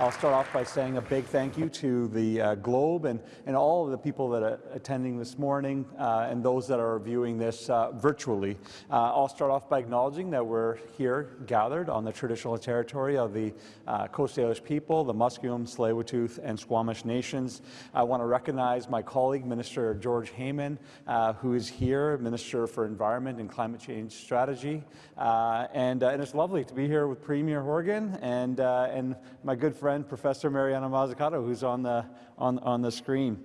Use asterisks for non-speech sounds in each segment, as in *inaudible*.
I'll start off by saying a big thank you to the uh, Globe and, and all of the people that are attending this morning uh, and those that are viewing this uh, virtually. Uh, I'll start off by acknowledging that we're here gathered on the traditional territory of the uh, Coast Salish people, the Musqueam, Tsleil-Waututh, and Squamish nations. I want to recognize my colleague, Minister George Heyman, uh, who is here, Minister for Environment and Climate Change Strategy. and, and it's lovely to be here with Premier Horgan and, and my good friend friend, Professor Mariana Mazzucato, who's on the, on, on the screen.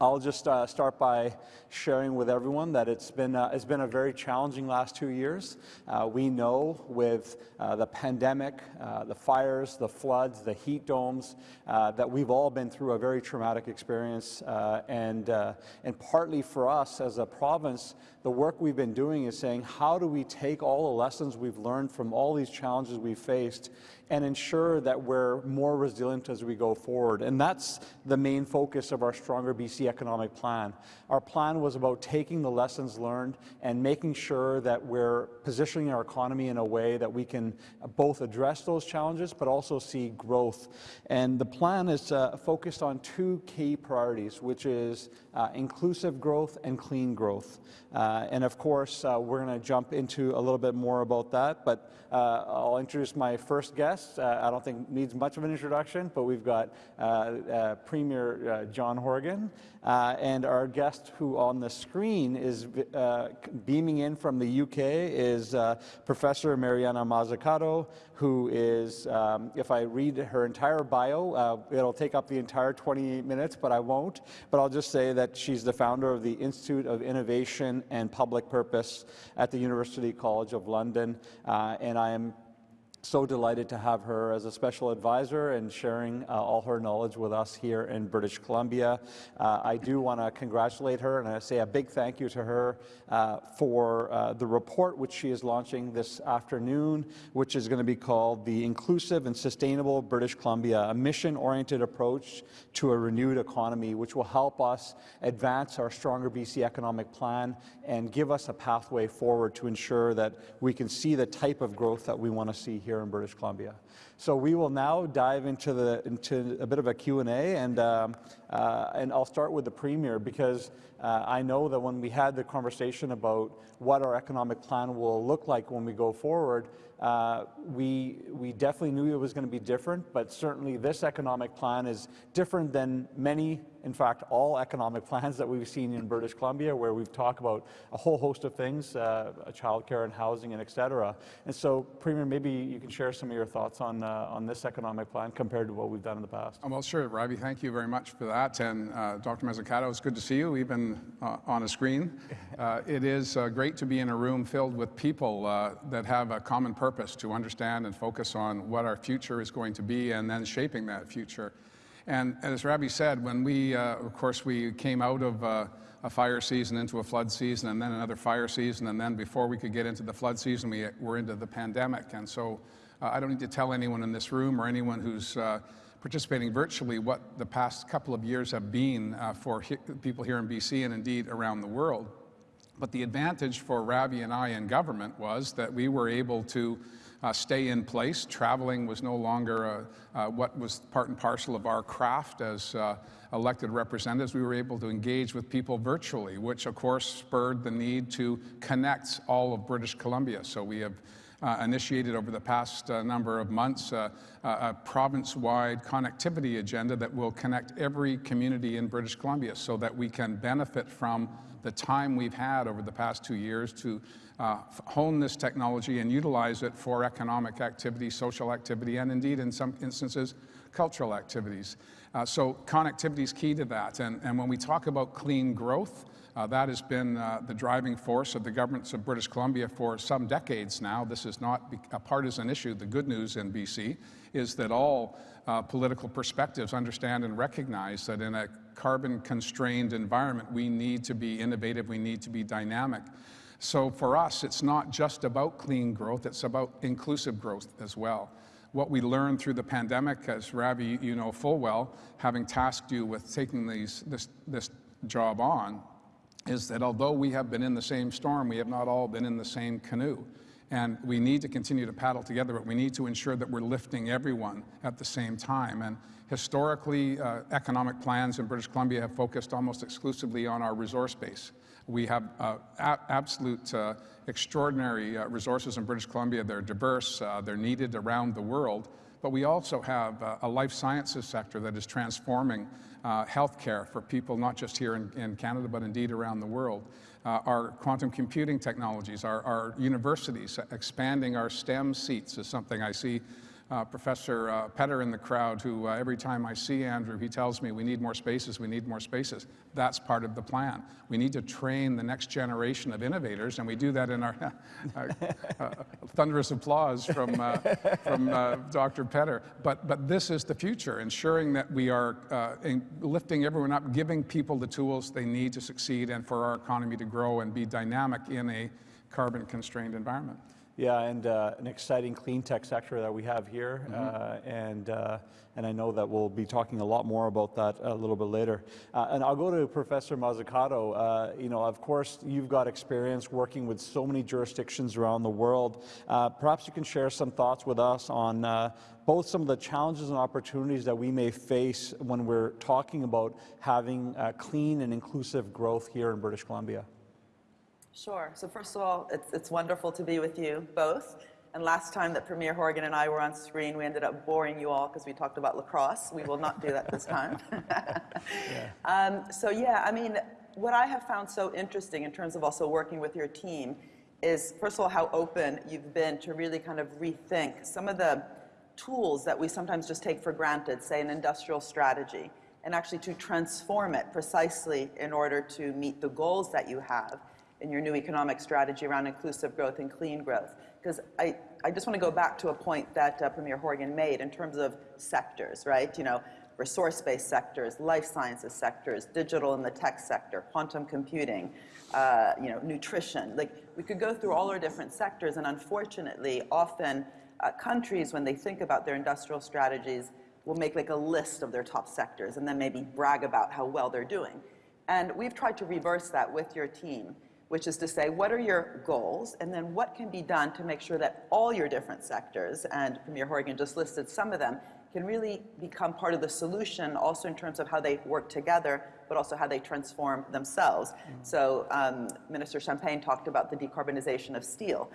I'll just uh, start by sharing with everyone that it's been, uh, it's been a very challenging last two years. Uh, we know with uh, the pandemic, uh, the fires, the floods, the heat domes, uh, that we've all been through a very traumatic experience. and, and partly for us as a province, the work we've been doing is saying, how do we take all the lessons we've learned from all these challenges we've faced and ensure that we're more resilient as we go forward. And that's the main focus of our Stronger BC economic plan. Our plan was about taking the lessons learned and making sure that we're positioning our economy in a way that we can both address those challenges but also see growth. And the plan is uh, focused on two key priorities, which is uh, inclusive growth and clean growth. Uh, and of course, uh, we're going to jump into a little bit more about that, but uh, I'll introduce my first guest. Uh, I don't think needs much of an introduction, but we've got Premier John Horgan, and our guest who on the screen is beaming in from the UK is Professor Mariana Mazzucato, who is, um, if I read her entire bio, it'll take up the entire 28 minutes, but I won't. But I'll just say that she's the founder of the Institute of Innovation and Public Purpose at the University College of London, uh, and I am so delighted to have her as a special advisor and sharing uh, all her knowledge with us here in British Columbia. Uh, I do want to congratulate her and I say a big thank you to her uh, for uh, the report which she is launching this afternoon, which is going to be called The Inclusive and Sustainable British Columbia, a mission-oriented approach to a renewed economy, which will help us advance our Stronger BC economic plan and give us a pathway forward to ensure that we can see the type of growth that we want to see here here in British Columbia. So we will now dive into, the, into a bit of a Q&A, and, um, uh, and I'll start with the Premier because uh, I know that when we had the conversation about what our economic plan will look like when we go forward, uh, we, we definitely knew it was going to be different, but certainly this economic plan is different than many in fact, all economic *laughs* plans that we've seen in British Columbia, where we've talked about a whole host of things, uh, childcare and housing and et cetera. And so, Premier, maybe you can share some of your thoughts on, uh, on this economic plan compared to what we've done in the past. Well, sure, Ravi, thank you very much for that. And uh, Dr. Mazzucato, it's good to see you, even uh, on a screen. *laughs* Uh, it is uh, great to be in a room filled with people that have a common purpose to understand and focus on what our future is going to be and then shaping that future. And as Ravi said, when we, uh, of course, we came out of uh, a fire season into a flood season and then another fire season, and then before we could get into the flood season, we were into the pandemic. And so uh, I don't need to tell anyone in this room or anyone who's uh, participating virtually what the past couple of years have been uh, for he people here in BC and indeed around the world. But the advantage for Ravi and I in government was that we were able to uh, stay in place. Traveling was no longer uh, uh, what was part and parcel of our craft as uh, elected representatives. We were able to engage with people virtually, which of course spurred the need to connect all of British Columbia. So we have uh, initiated over the past uh, number of months uh, a province-wide connectivity agenda that will connect every community in British Columbia so that we can benefit from the time we've had over the past two years to uh, hone this technology and utilize it for economic activity, social activity, and indeed in some instances, cultural activities. Uh, so connectivity is key to that. And, and when we talk about clean growth, uh, that has been uh, the driving force of the governments of British Columbia for some decades now. This is not a partisan issue. The good news in BC is that all uh, political perspectives understand and recognize that in a carbon constrained environment, we need to be innovative, we need to be dynamic. So for us, it's not just about clean growth, it's about inclusive growth as well. What we learned through the pandemic, as Ravi, you know full well, having tasked you with taking these, this, this job on, is that although we have been in the same storm, we have not all been in the same canoe. And we need to continue to paddle together, but we need to ensure that we're lifting everyone at the same time. And historically, uh, economic plans in British Columbia have focused almost exclusively on our resource base. We have uh, absolute uh, extraordinary uh, resources in British Columbia. They're diverse, uh, they're needed around the world. But we also have uh, a life sciences sector that is transforming uh, healthcare for people, not just here in, in Canada, but indeed around the world. Uh, our quantum computing technologies, our, our universities, expanding our STEM seats is something I see uh, Professor uh, Petter in the crowd, who uh, every time I see Andrew, he tells me we need more spaces, we need more spaces. That's part of the plan. We need to train the next generation of innovators, and we do that in our *laughs* uh, uh, thunderous applause from, uh, from Dr. Petter. But, but this is the future, ensuring that we are lifting everyone up, giving people the tools they need to succeed and for our economy to grow and be dynamic in a carbon constrained environment. Yeah, and uh, an exciting clean tech sector that we have here, mm-hmm. uh, and uh, and I know that we'll be talking a lot more about that a little bit later. Uh, and I'll go to Professor Mazzucato. Uh, you know, of course, you've got experience working with so many jurisdictions around the world. Uh, perhaps you can share some thoughts with us on both some of the challenges and opportunities that we may face when we're talking about having clean and inclusive growth here in British Columbia. Sure. So first of all, it's, it's wonderful to be with you both. And last time that Premier Horgan and I were on screen, we ended up boring you all because we talked about lacrosse. We will not do that this time. *laughs* yeah. *laughs* Um, so yeah, I mean, what I have found so interesting in terms of also working with your team is, first of all, how open you've been to really kind of rethink some of the tools that we sometimes just take for granted, say an industrial strategy, and actually to transform it precisely in order to meet the goals that you have in your new economic strategy around inclusive growth and clean growth. Because I, I just want to go back to a point that uh, Premier Horgan made in terms of sectors, right? You know, resource-based sectors, life sciences sectors, digital and the tech sector, quantum computing, uh, you know, nutrition. Like we could go through all our different sectors, and unfortunately, often uh, countries, when they think about their industrial strategies, will make like a list of their top sectors and then maybe brag about how well they're doing. And we've tried to reverse that with your team which is to say, what are your goals, and then what can be done to make sure that all your different sectors, and Premier Horgan just listed some of them, can really become part of the solution also in terms of how they work together, but also how they transform themselves. Mm -hmm. So um, Minister Champagne talked about the decarbonization of steel.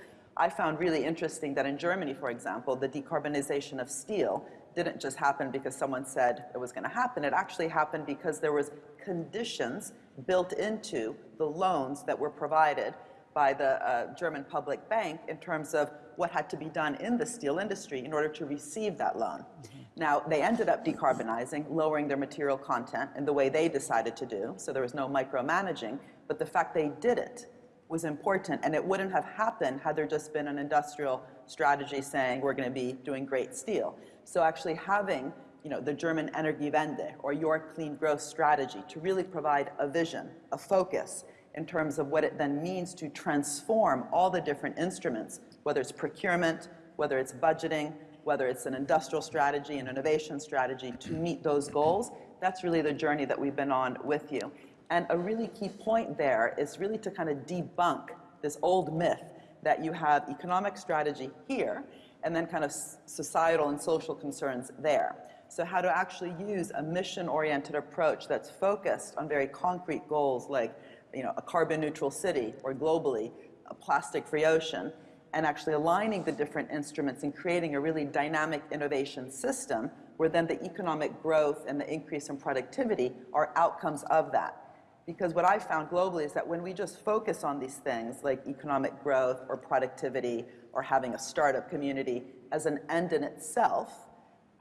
I found really interesting that in Germany, for example, the decarbonization of steel didn't just happen because someone said it was going to happen. It actually happened because there was conditions built into the loans that were provided by the uh, German public bank in terms of what had to be done in the steel industry in order to receive that loan. Mm -hmm. Now, they ended up decarbonizing, lowering their material content in the way they decided to do, so there was no micromanaging, but the fact they did it was important, and it wouldn't have happened had there just been an industrial strategy saying we're going to be doing great steel. So actually having you know, the German Energiewende or your clean growth strategy to really provide a vision, a focus in terms of what it then means to transform all the different instruments, whether it's procurement, whether it's budgeting, whether it's an industrial strategy, an innovation strategy to meet those goals. That's really the journey that we've been on with you. And a really key point there is really to kind of debunk this old myth that you have economic strategy here and then kind of societal and social concerns there. So how to actually use a mission-oriented approach that's focused on very concrete goals like you know, a carbon neutral city or globally, a plastic-free ocean, and actually aligning the different instruments and creating a really dynamic innovation system where then the economic growth and the increase in productivity are outcomes of that. Because what I found globally is that when we just focus on these things like economic growth or productivity or having a startup community as an end in itself,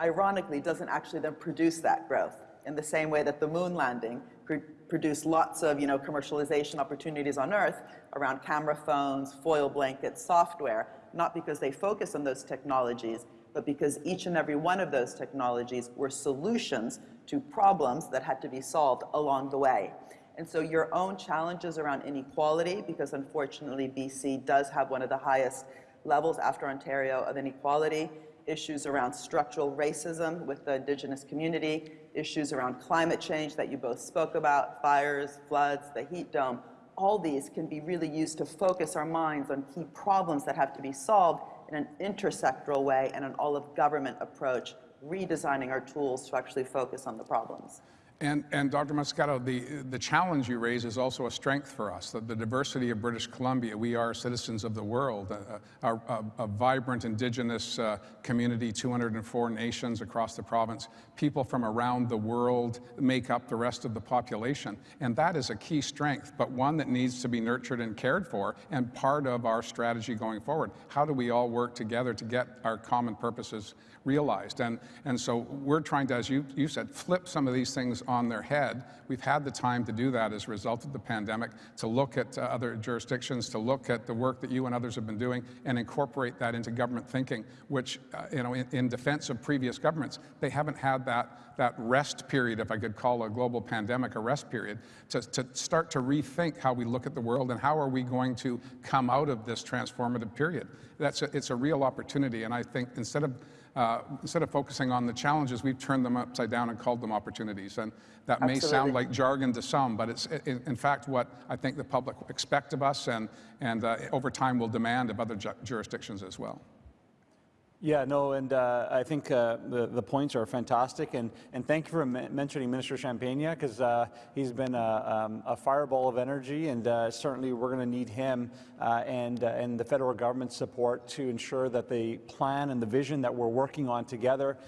ironically, doesn't actually then produce that growth in the same way that the moon landing pr produced lots of you know, commercialization opportunities on Earth around camera phones, foil blankets, software, not because they focus on those technologies, but because each and every one of those technologies were solutions to problems that had to be solved along the way. And so your own challenges around inequality, because unfortunately BC does have one of the highest levels after Ontario of inequality, issues around structural racism with the indigenous community, issues around climate change that you both spoke about, fires, floods, the heat dome, all these can be really used to focus our minds on key problems that have to be solved in an intersectoral way and an all-of-government approach, redesigning our tools to actually focus on the problems. And, and Dr. Mazzucato, the, the challenge you raise is also a strength for us, the, the diversity of British Columbia. We are citizens of the world, a, a, a, a vibrant indigenous uh, community, 204 nations across the province. People from around the world make up the rest of the population. And that is a key strength, but one that needs to be nurtured and cared for and part of our strategy going forward. How do we all work together to get our common purposes realized? And, and so we're trying to, as you, you said, flip some of these things on their head. We've had the time to do that as a result of the pandemic, to look at uh, other jurisdictions, to look at the work that you and others have been doing and incorporate that into government thinking, which, uh, you know, in, in, defense of previous governments, they haven't had that, that rest period, if I could call a global pandemic a rest period, to, to start to rethink how we look at the world and how are we going to come out of this transformative period. That's a, it's a real opportunity, and I think instead of uh, instead of focusing on the challenges, we've turned them upside down and called them opportunities. And that Absolutely. may sound like jargon to some, but it's in, in, fact what I think the public expect of us and, and uh, over time will demand of other ju jurisdictions as well. Yeah, no, and uh, I think uh, the, the points are fantastic, and, and thank you for mentioning Minister Champagne, because uh, he's been a, um, a, fireball of energy, and uh, certainly we're going to need him uh, and, uh, and the federal government's support to ensure that the plan and the vision that we're working on together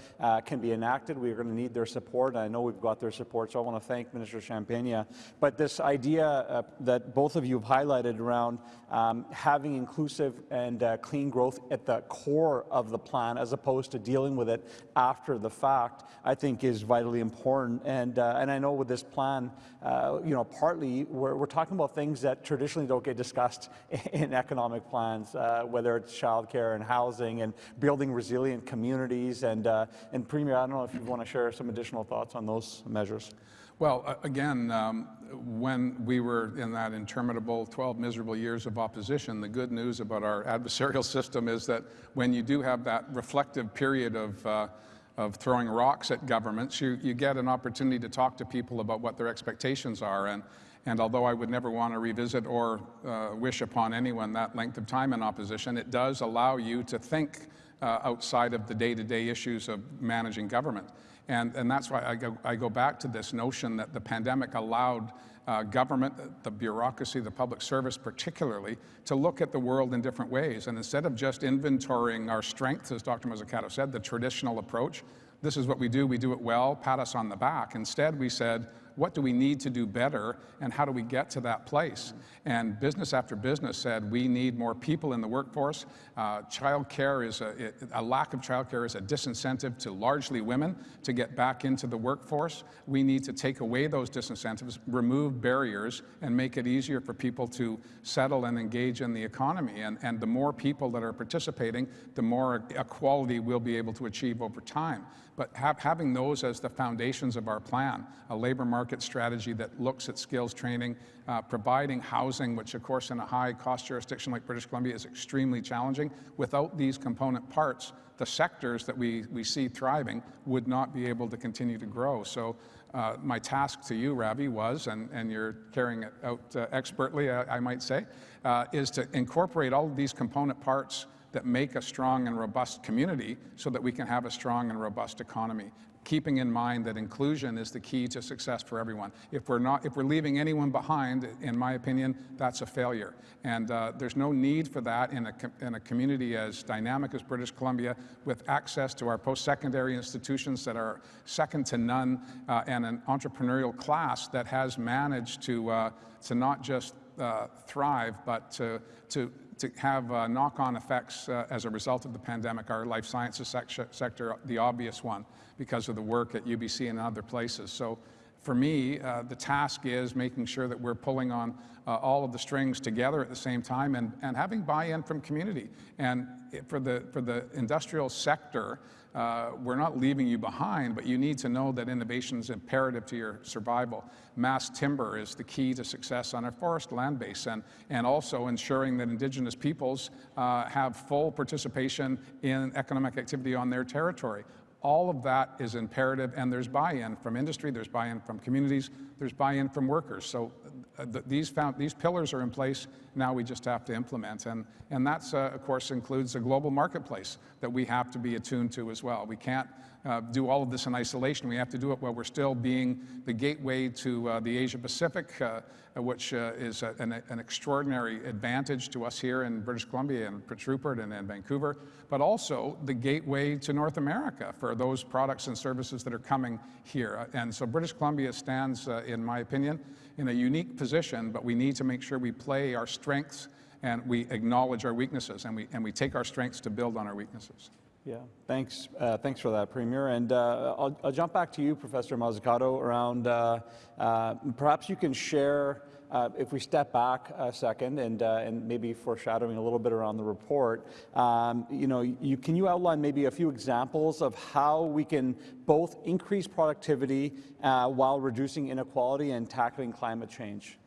can be enacted. We're going to need their support. and I know we've got their support, so I want to thank Minister Champagne. But this idea that both of you have highlighted around um, having inclusive and clean growth at the core of the plan as opposed to dealing with it after the fact, I think is vitally important. And, uh, and I know with this plan, uh, you know, partly we're, we're talking about things that traditionally don't get discussed *laughs* in economic plans, uh, whether it's childcare and housing and building resilient communities. And, uh, and Premier, I don't know if you want to share some additional thoughts on those measures. Well, again, um, when we were in that interminable 12 miserable years of opposition, the good news about our adversarial *laughs* system is that when you do have that reflective period of, uh, of throwing rocks at governments, you, you get an opportunity to talk to people about what their expectations are. And, and although I would never want to revisit or uh, wish upon anyone that length of time in opposition, it does allow you to think uh, outside of the day-to-day -day issues of managing government. And, and that's why I go, I go back to this notion that the pandemic allowed uh, government, the bureaucracy, the public service particularly, to look at the world in different ways. And instead of just inventorying our strengths, as Dr. Mazzucato said, the traditional approach, this is what we do, we do it well, pat us on the back. Instead, we said, what do we need to do better and how do we get to that place? And business after business said we need more people in the workforce. Uh, child care is a, a lack of child care is a disincentive to largely women to get back into the workforce. We need to take away those disincentives, remove barriers, and make it easier for people to settle and engage in the economy. And, and the more people that are participating, the more equality we'll be able to achieve over time. But ha having those as the foundations of our plan, a labor market strategy that looks at skills training, uh, providing housing, which of course in a high cost jurisdiction like British Columbia is extremely challenging. Without these component parts, the sectors that we, we see thriving would not be able to continue to grow. So uh, my task to you, Ravi, was, and, and you're carrying it out uh, expertly, I, I, might say, uh, is to incorporate all of these component parts that make a strong and robust community so that we can have a strong and robust economy keeping in mind that inclusion is the key to success for everyone. If we're not, if we're leaving anyone behind, in my opinion, that's a failure. And uh, there's no need for that in a, in a community as dynamic as British Columbia with access to our post-secondary institutions that are second to none uh, and an entrepreneurial class that has managed to, uh, to not just uh, thrive, but to, to to have uh, knock-on effects uh, as a result of the pandemic. Our life sciences sector, the obvious one, because of the work at UBC and other places. So for me, uh, the task is making sure that we're pulling on uh, all of the strings together at the same time and, and having buy-in from community. And for the, for the industrial sector, uh, we're not leaving you behind, but you need to know that innovation is imperative to your survival. Mass timber is the key to success on our forest land base and, and also ensuring that indigenous peoples uh, have full participation in economic activity on their territory. All of that is imperative and there's buy-in from industry, there's buy-in from communities, there's buy-in from workers. So uh, th- these, found, these pillars are in place, now we just have to implement. And, and that's, uh, of course, includes a global marketplace that we have to be attuned to as well. We can't uh, do all of this in isolation. We have to do it while we're still being the gateway to uh, the Asia Pacific, uh, which uh, is a, an, an, extraordinary advantage to us here in British Columbia and Prince Rupert and, and, Vancouver, but also the gateway to North America for those products and services that are coming here. And so British Columbia stands, uh, in my opinion, in a unique position, but we need to make sure we play our strengths and we acknowledge our weaknesses and we, and we take our strengths to build on our weaknesses. Yeah, thanks. Uh, thanks for that, Premier. And uh, I'll, I'll, jump back to you, Professor Mazzucato, around uh, uh perhaps you can share, uh, if we step back a second and, uh, and maybe foreshadowing a little bit around the report, um, you know, you, can you outline maybe a few examples of how we can both increase productivity while reducing inequality and tackling climate change?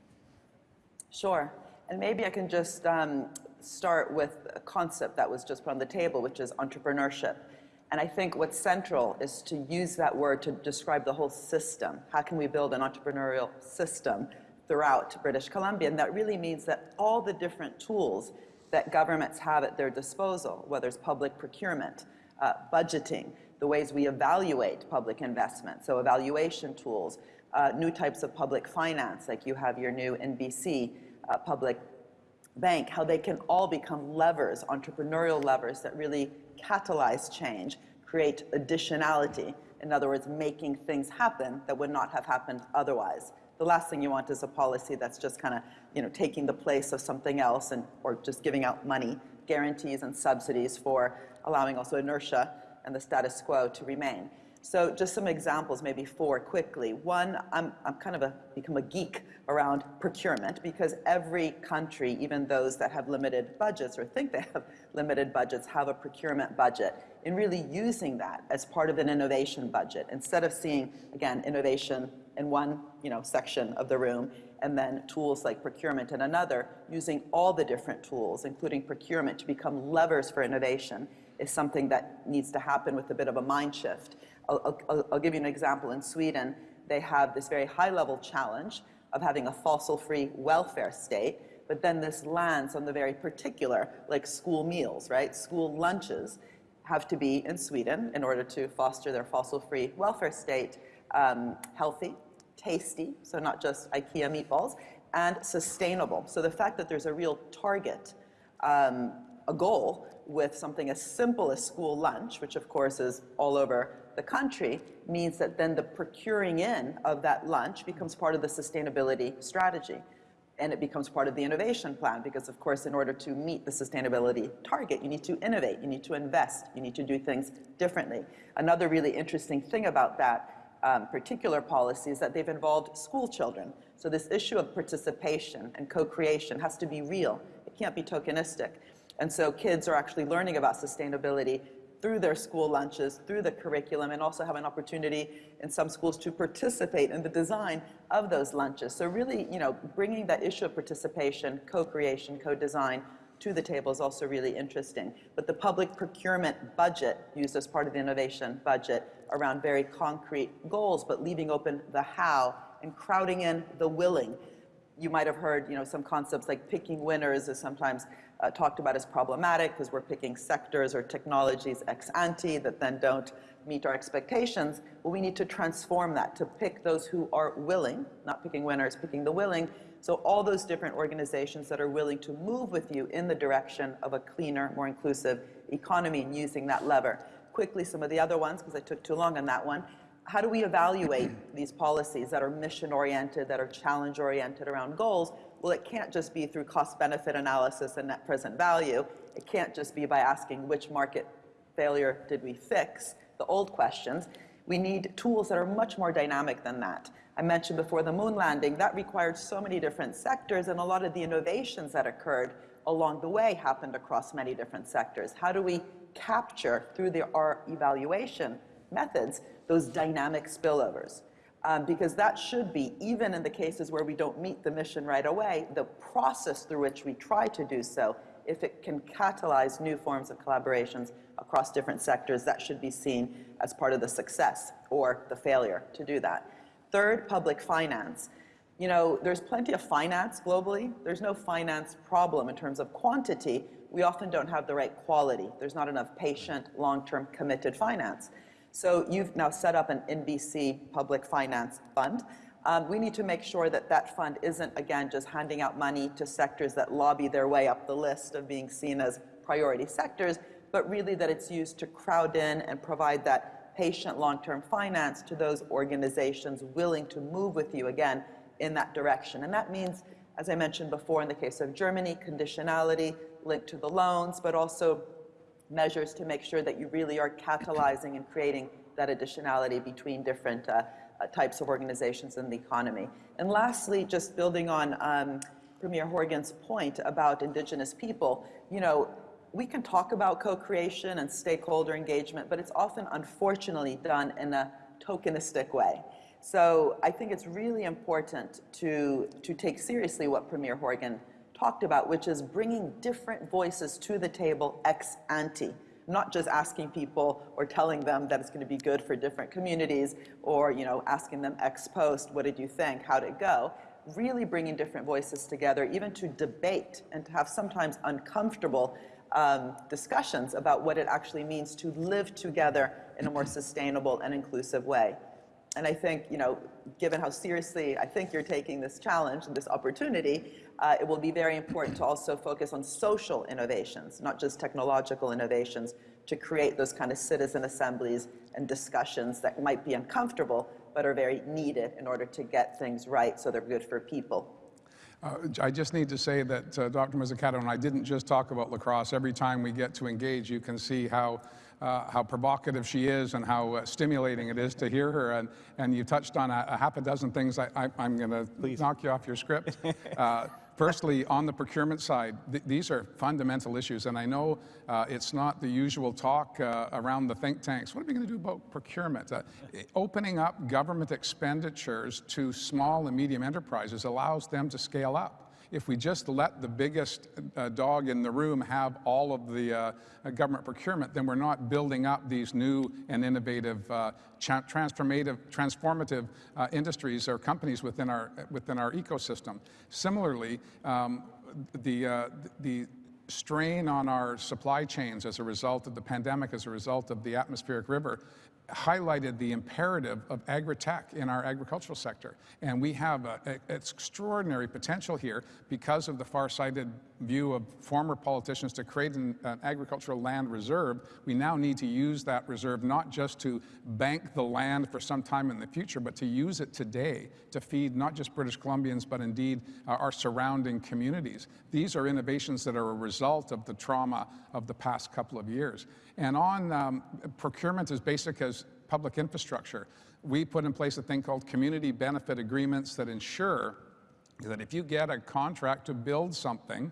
Sure. And maybe I can just um, start with a concept that was just put on the table, which is entrepreneurship. And I think what's central is to use that word to describe the whole system. How can we build an entrepreneurial system throughout British Columbia? And that really means that all the different tools that governments have at their disposal, whether it's public procurement, uh, budgeting, the ways we evaluate public investment, so evaluation tools, uh, new types of public finance, like you have your new InBC uh, public bank, how they can all become levers, entrepreneurial levers that really catalyze change, create additionality. In other words, making things happen that would not have happened otherwise. The last thing you want is a policy that's just kind of, you know, taking the place of something else and or just giving out money, guarantees and subsidies for allowing also inertia and the status quo to remain. So just some examples, maybe four quickly. One, I'm, I'm kind of a, become a geek around procurement because every country, even those that have limited budgets or think they have *laughs* limited budgets, have a procurement budget. In really using that as part of an innovation budget, instead of seeing, again, innovation in one you know, section of the room and then tools like procurement in another, using all the different tools, including procurement, to become levers for innovation is something that needs to happen with a bit of a mind shift. I'll, I'll, I'll give you an example. In Sweden, they have this very high-level challenge of having a fossil-free welfare state, but then this lands on the very particular, like school meals, right? School lunches have to be in Sweden in order to foster their fossil-free welfare state um, healthy, tasty, so not just IKEA meatballs, and sustainable. So the fact that there's a real target, um, a goal with something as simple as school lunch, which of course is all over the country means that then the procuring in of that lunch becomes part of the sustainability strategy. And it becomes part of the innovation plan because, of course, in order to meet the sustainability target, you need to innovate, you need to invest, you need to do things differently. Another really interesting thing about that um, particular policy is that they've involved school children. So this issue of participation and co-creation has to be real. It can't be tokenistic. And so kids are actually learning about sustainability through their school lunches, through the curriculum, and also have an opportunity in some schools to participate in the design of those lunches. So really, you know, bringing that issue of participation, co-creation, co-design to the table is also really interesting. But the public procurement budget used as part of the innovation budget around very concrete goals, but leaving open the how and crowding in the willing. You might have heard, you know, some concepts like picking winners is sometimes uh, talked about as problematic because we're picking sectors or technologies ex ante that then don't meet our expectations. Well, we need to transform that to pick those who are willing, not picking winners, picking the willing. So all those different organizations that are willing to move with you in the direction of a cleaner, more inclusive economy and using that lever. Quickly, some of the other ones, because I took too long on that one. How do we evaluate these policies that are mission oriented, that are challenge oriented around goals? Well, it can't just be through cost benefit analysis and net present value. It can't just be by asking which market failure did we fix, the old questions. We need tools that are much more dynamic than that. I mentioned before the moon landing, that required so many different sectors, and a lot of the innovations that occurred along the way happened across many different sectors. How do we capture, through the, our evaluation methods, those dynamic spillovers? Um, because that should be, even in the cases where we don't meet the mission right away, the process through which we try to do so, if it can catalyze new forms of collaborations across different sectors, that should be seen as part of the success or the failure to do that. Third, public finance. You know, there's plenty of finance globally. There's no finance problem in terms of quantity. We often don't have the right quality. There's not enough patient, long-term committed finance. So you've now set up an InBC public finance fund. Um, we need to make sure that that fund isn't, again, just handing out money to sectors that lobby their way up the list of being seen as priority sectors, but really that it's used to crowd in and provide that patient long-term finance to those organizations willing to move with you, again, in that direction. And that means, as I mentioned before, in the case of Germany, conditionality linked to the loans, but also measures to make sure that you really are catalyzing and creating that additionality between different uh, uh, types of organizations in the economy. And lastly, just building on um, Premier Horgan's point about Indigenous people, you know, we can talk about co-creation and stakeholder engagement, but it's often unfortunately done in a tokenistic way. So I think it's really important to, to take seriously what Premier Horgan talked about, which is bringing different voices to the table ex ante, not just asking people or telling them that it's going to be good for different communities or you know asking them ex post, what did you think, how did it go? Really bringing different voices together, even to debate and to have sometimes uncomfortable um, discussions about what it actually means to live together in a more sustainable and inclusive way. And I think, you know, given how seriously I think you're taking this challenge and this opportunity, uh, it will be very important to also focus on social innovations, not just technological innovations, to create those kind of citizen assemblies and discussions that might be uncomfortable, but are very needed in order to get things right so they're good for people. Uh, I just need to say that uh, Dr. Mazzucato and I didn't just talk about lacrosse. Every time we get to engage, you can see how uh, how provocative she is and how uh, stimulating it is to hear her. And, and you touched on a, a half a dozen things. I, am going to knock you off your script. *laughs* Firstly, on the procurement side, th these are fundamental issues. And I know uh, it's not the usual talk uh, around the think tanks. What are we going to do about procurement? Uh, opening up government expenditures to small and medium enterprises allows them to scale up if we just let the biggest uh, dog in the room have all of the uh, government procurement, then we're not building up these new and innovative, uh, transformative, transformative uh, industries or companies within our, within our ecosystem. Similarly, um, the, uh, the strain on our supply chains as a result of the pandemic, as a result of the atmospheric river, highlighted the imperative of agri-tech in our agricultural sector. And we have a, a, extraordinary potential here because of the far-sighted view of former politicians to create an, an, agricultural land reserve. We now need to use that reserve not just to bank the land for some time in the future, but to use it today to feed not just British Columbians, but indeed uh, our surrounding communities. These are innovations that are a result of the trauma of the past couple of years. And on um, procurement as basic as public infrastructure, we put in place a thing called community benefit agreements that ensure that if you get a contract to build something,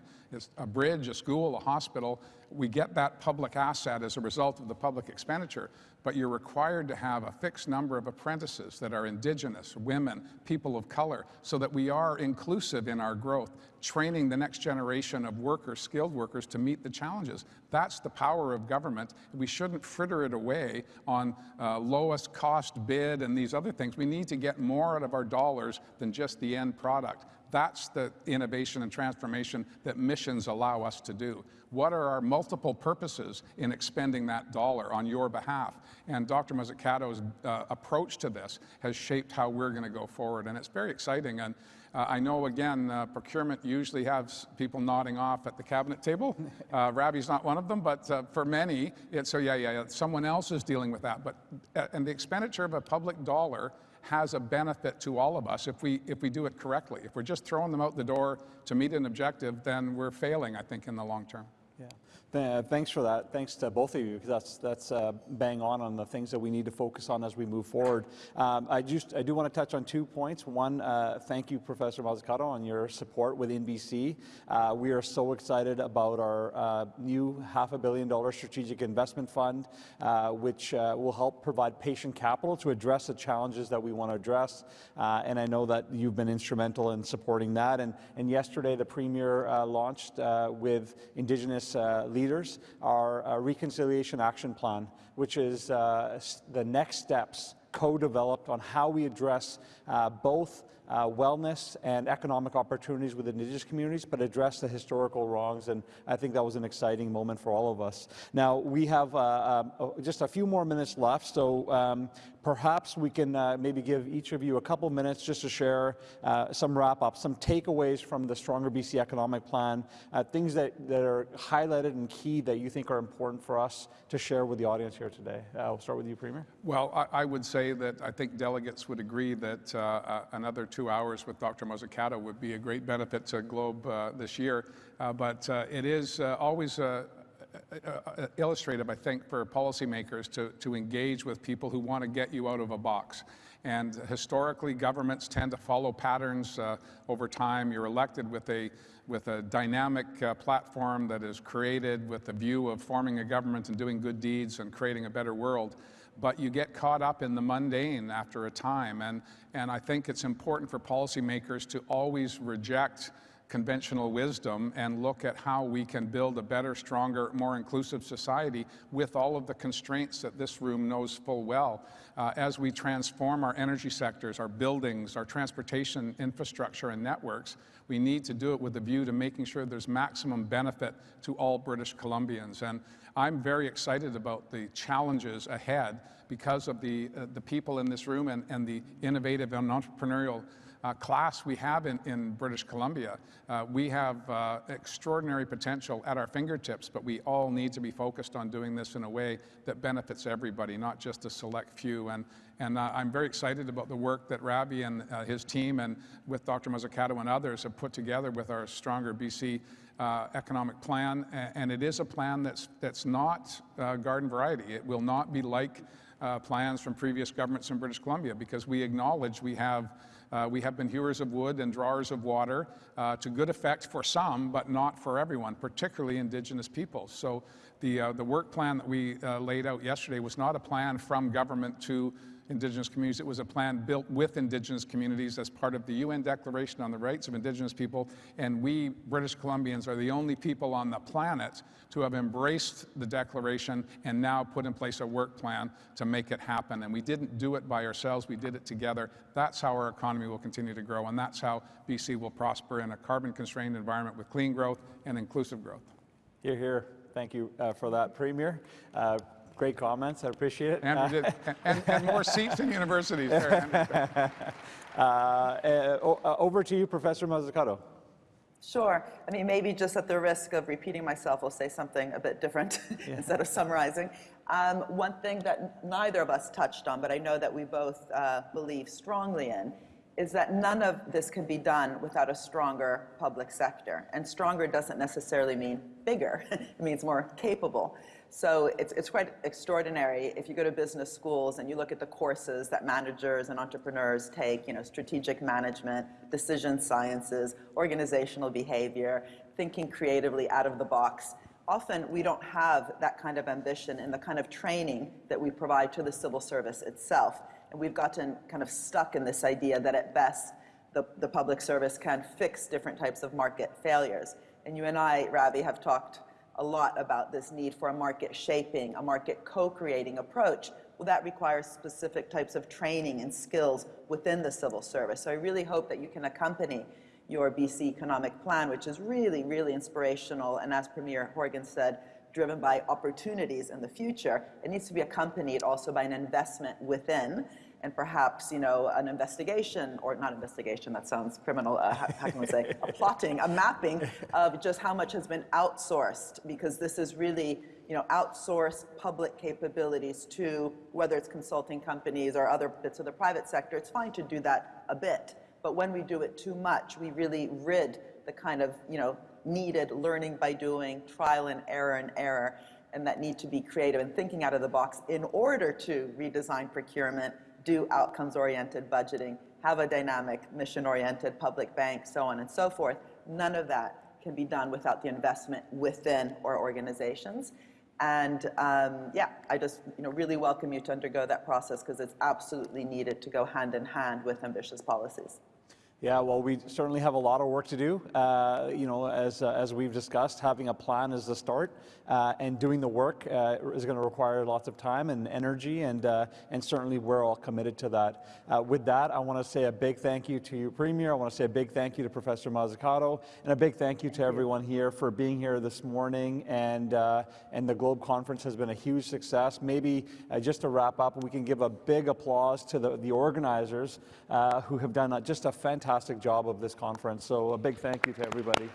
a bridge, a school, a hospital, we get that public asset as a result of the public expenditure, but you're required to have a fixed number of apprentices that are indigenous, women, people of color, so that we are inclusive in our growth, training the next generation of workers, skilled workers, to meet the challenges. That's the power of government. We shouldn't fritter it away on uh, lowest cost bid and these other things. We need to get more out of our dollars than just the end product. That's the innovation and transformation that missions allow us to do. What are our multiple purposes in expending that dollar on your behalf? And Dr. Mazzucato's uh, approach to this has shaped how we're going to go forward. And it's very exciting. And uh, I know, again, uh, procurement usually has people nodding off at the cabinet table. *laughs* Uh, Ravi's not one of them, but uh, for many, it's, so yeah, yeah, yeah, someone else is dealing with that. But, uh, and the expenditure of a public dollar has a benefit to all of us if we, if we do it correctly. If we're just throwing them out the door to meet an objective, then we're failing, I think, in the long term. Th thanks for that. Thanks to both of you, because that's, that's uh, bang on on the things that we need to focus on as we move forward. Um, I, just, I do want to touch on two points. One, uh, thank you, Professor Mazzucato, on your support with InBC. Uh, we are so excited about our uh, new half a billion dollar strategic investment fund, uh, which uh, will help provide patient capital to address the challenges that we want to address. and I know that you've been instrumental in supporting that. And, and yesterday, the Premier launched with Indigenous leaders leaders our uh, Reconciliation Action Plan, which is uh, the next steps co-developed on how we address uh, both uh, wellness and economic opportunities with Indigenous communities, but address the historical wrongs. And I think that was an exciting moment for all of us. Now, we have uh, um, just a few more minutes left, so um, perhaps we can uh, maybe give each of you a couple minutes just to share uh, some wrap up, some takeaways from the Stronger BC Economic Plan, uh, things that, that are highlighted and key that you think are important for us to share with the audience here today. Uh, we'll start with you, Premier. Well, I, I, would say that I think delegates would agree that uh, uh, another two hours with Dr. Mazzucato would be a great benefit to Globe this year. but it is always uh, illustrative, I think, for policymakers to, to engage with people who want to get you out of a box. And historically, governments tend to follow patterns uh, over time. You're elected with a, with a dynamic uh, platform that is created with the view of forming a government and doing good deeds and creating a better world. But you get caught up in the mundane after a time. And, and I think it's important for policymakers to always reject conventional wisdom and look at how we can build a better, stronger, more inclusive society with all of the constraints that this room knows full well. Uh, as we transform our energy sectors, our buildings, our transportation infrastructure and networks, we need to do it with a view to making sure there's maximum benefit to all British Columbians. And I'm very excited about the challenges ahead because of the, uh, the people in this room and, and the innovative and entrepreneurial uh, class we have in, in British Columbia. Uh, we have uh, extraordinary potential at our fingertips, but we all need to be focused on doing this in a way that benefits everybody, not just a select few. And, and uh, I'm very excited about the work that Ravi and uh, his team and with Dr. Mazzucato and others have put together with our Stronger BC uh, economic plan. And it is a plan that's, that's not garden variety. It will not be like plans from previous governments in British Columbia because we acknowledge we have uh, we have been hewers of wood and drawers of water uh, to good effect for some, but not for everyone, particularly Indigenous peoples. So the, uh, the work plan that we uh, laid out yesterday was not a plan from government to Indigenous communities. It was a plan built with Indigenous communities as part of the UN Declaration on the Rights of Indigenous People. And we, British Columbians, are the only people on the planet to have embraced the Declaration and now put in place a work plan to make it happen. And we didn't do it by ourselves, we did it together. That's how our economy will continue to grow, and that's how BC will prosper in a carbon constrained environment with clean growth and inclusive growth. You're here. Thank you uh, for that, Premier. Uh, Great comments. I appreciate it. Andrew did. and, and more seats in universities. *laughs* uh, uh, over to you, Professor Mazzucato. Sure. I mean, maybe just at the risk of repeating myself, I'll say something a bit different *laughs* yeah. instead of summarizing. Um, one thing that neither of us touched on, but I know that we both uh, believe strongly in, is that none of this can be done without a stronger public sector. And stronger doesn't necessarily mean bigger, *laughs* it means more capable. So it's, it's quite extraordinary if you go to business schools and you look at the courses that managers and entrepreneurs take, you know, strategic management, decision sciences, organizational behavior, thinking creatively out of the box. Often we don't have that kind of ambition in the kind of training that we provide to the civil service itself. And we've gotten kind of stuck in this idea that at best the, the public service can fix different types of market failures. And you and I, Ravi, have talked a lot about this need for a market shaping, a market co-creating approach. Well, that requires specific types of training and skills within the civil service. So I really hope that you can accompany your BC economic plan, which is really, really inspirational, and as Premier Horgan said, driven by opportunities in the future. It needs to be accompanied also by an investment within and perhaps, you know, an investigation, or not investigation, that sounds criminal, uh, how, how, can we say, a plotting, a mapping of just how much has been outsourced, because this is really, you know, outsourced public capabilities to, whether it's consulting companies or other bits of the private sector, it's fine to do that a bit. But when we do it too much, we really rid the kind of, you know, needed learning by doing, trial and error and error, and that need to be creative and thinking out of the box in order to redesign procurement do outcomes-oriented budgeting, have a dynamic, mission-oriented public bank, so on and so forth. None of that can be done without the investment within our organizations. And um, yeah, I just you know, really welcome you to undergo that process because it's absolutely needed to go hand in hand with ambitious policies. Yeah, well, we certainly have a lot of work to do. Uh, you know, as, uh, as we've discussed, having a plan is the start, uh, and doing the work uh, is going to require lots of time and energy, and, uh, and certainly we're all committed to that. Uh, with that, I want to say a big thank you to you, Premier. I want to say a big thank you to Professor Mazzucato, and a big thank you to everyone here for being here this morning. And, uh, and the Globe Conference has been a huge success. Maybe uh, just to wrap up, we can give a big applause to the, the organizers uh, who have done just a fantastic job of this conference. So a big thank you to everybody.